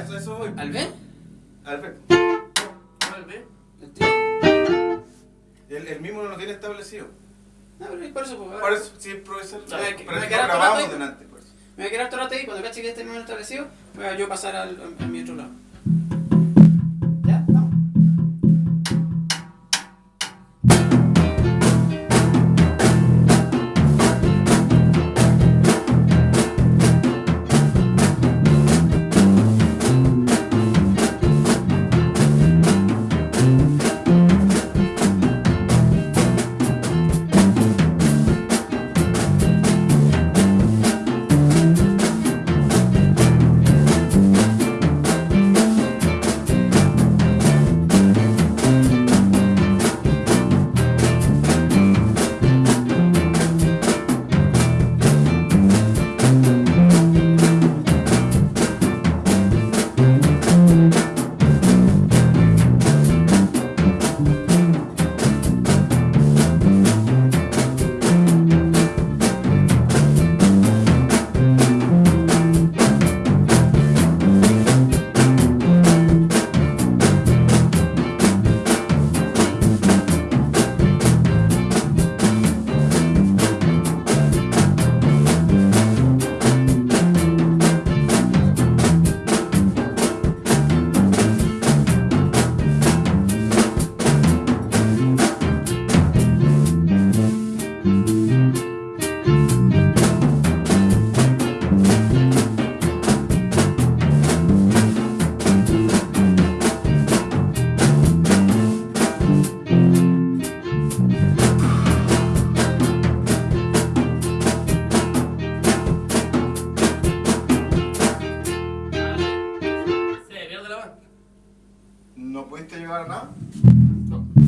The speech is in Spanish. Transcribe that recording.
eso, a eso voy. ¿al B? ¿Al B? El tri- El, el mismo no lo tiene establecido. No, pero es por eso, pues, Por eso, sí, profesor. Ya, Pero que- es me que queda no todo grabamos delante, pues. Me voy a quedar todo el rato ahí, cuando cache que más establecido, voy a yo pasar al, a, a mi otro lado. Bye. ¿No pudiste llegar a nada? No.